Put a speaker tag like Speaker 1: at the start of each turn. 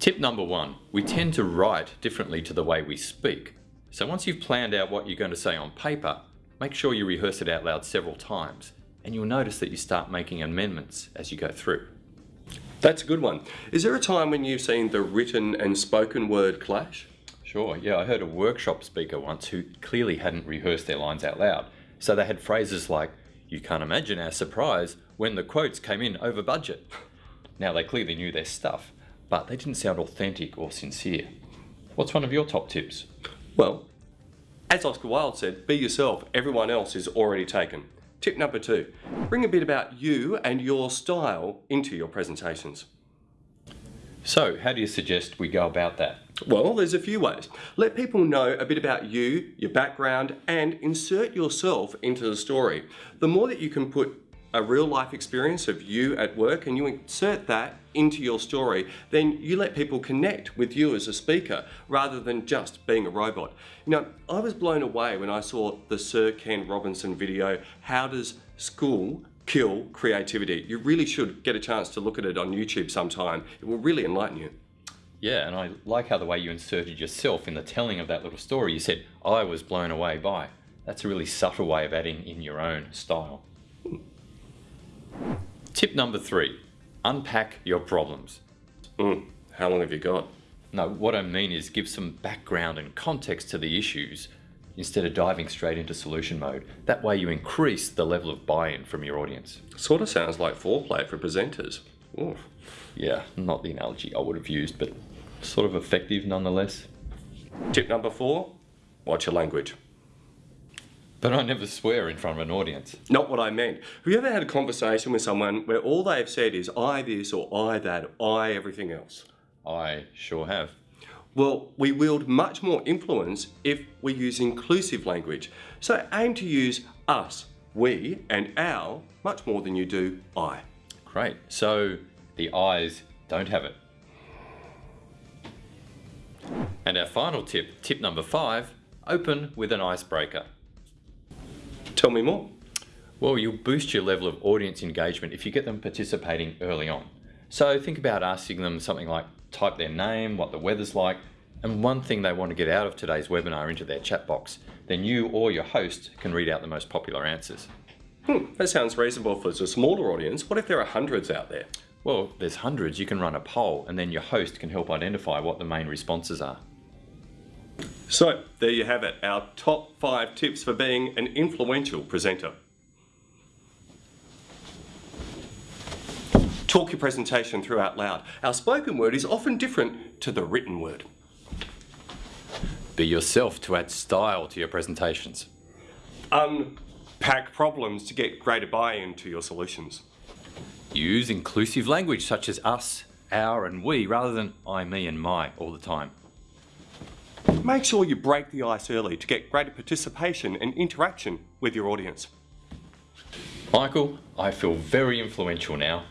Speaker 1: Tip number one, we tend to write differently to the way we speak. So once you've planned out what you're going to say on paper, make sure you rehearse it out loud several times and you'll notice that you start making amendments as you go through.
Speaker 2: That's a good one. Is there a time when you've seen the written and spoken word clash?
Speaker 1: Sure, yeah, I heard a workshop speaker once who clearly hadn't rehearsed their lines out loud. So they had phrases like, you can't imagine our surprise when the quotes came in over budget. Now they clearly knew their stuff, but they didn't sound authentic or sincere. What's one of your top tips?
Speaker 2: Well, as Oscar Wilde said, be yourself, everyone else is already taken. Tip number two, bring a bit about you and your style into your presentations.
Speaker 1: So, how do you suggest we go about that?
Speaker 2: Well, there's a few ways. Let people know a bit about you, your background, and insert yourself into the story. The more that you can put a real life experience of you at work and you insert that into your story, then you let people connect with you as a speaker rather than just being a robot. Know, I was blown away when I saw the Sir Ken Robinson video, How Does School Kill Creativity? You really should get a chance to look at it on YouTube sometime. It will really enlighten you.
Speaker 1: Yeah, and I like how the way you inserted yourself in the telling of that little story. You said, I was blown away by. That's a really subtle way of adding in your own style. Tip number three, unpack your problems.
Speaker 2: Mm, how long have you got?
Speaker 1: No, what I mean is give some background and context to the issues instead of diving straight into solution mode. That way you increase the level of buy-in from your audience.
Speaker 2: Sort of sounds like foreplay for presenters. Oof.
Speaker 1: Yeah, not the analogy I would have used, but sort of effective nonetheless.
Speaker 2: Tip number four, watch your language.
Speaker 1: But I never swear in front of an audience.
Speaker 2: Not what I meant. Have you ever had a conversation with someone where all they've said is I this or I that, I everything else?
Speaker 1: I sure have.
Speaker 2: Well, we wield much more influence if we use inclusive language. So aim to use us, we, and our much more than you do I.
Speaker 1: Great. So the eyes don't have it. And our final tip, tip number five, open with an icebreaker.
Speaker 2: Tell me more.
Speaker 1: Well, you'll boost your level of audience engagement if you get them participating early on. So think about asking them something like type their name, what the weather's like, and one thing they want to get out of today's webinar into their chat box. Then you or your host can read out the most popular answers.
Speaker 2: Hmm, that sounds reasonable for a smaller audience. What if there are hundreds out there?
Speaker 1: Well, there's hundreds. You can run a poll and then your host can help identify what the main responses are.
Speaker 2: So, there you have it, our top five tips for being an influential presenter. Talk your presentation through out loud. Our spoken word is often different to the written word.
Speaker 1: Be yourself to add style to your presentations.
Speaker 2: Unpack problems to get greater buy-in to your solutions.
Speaker 1: Use inclusive language such as us, our and we rather than I, me and my all the time.
Speaker 2: Make sure you break the ice early to get greater participation and interaction with your audience.
Speaker 1: Michael, I feel very influential now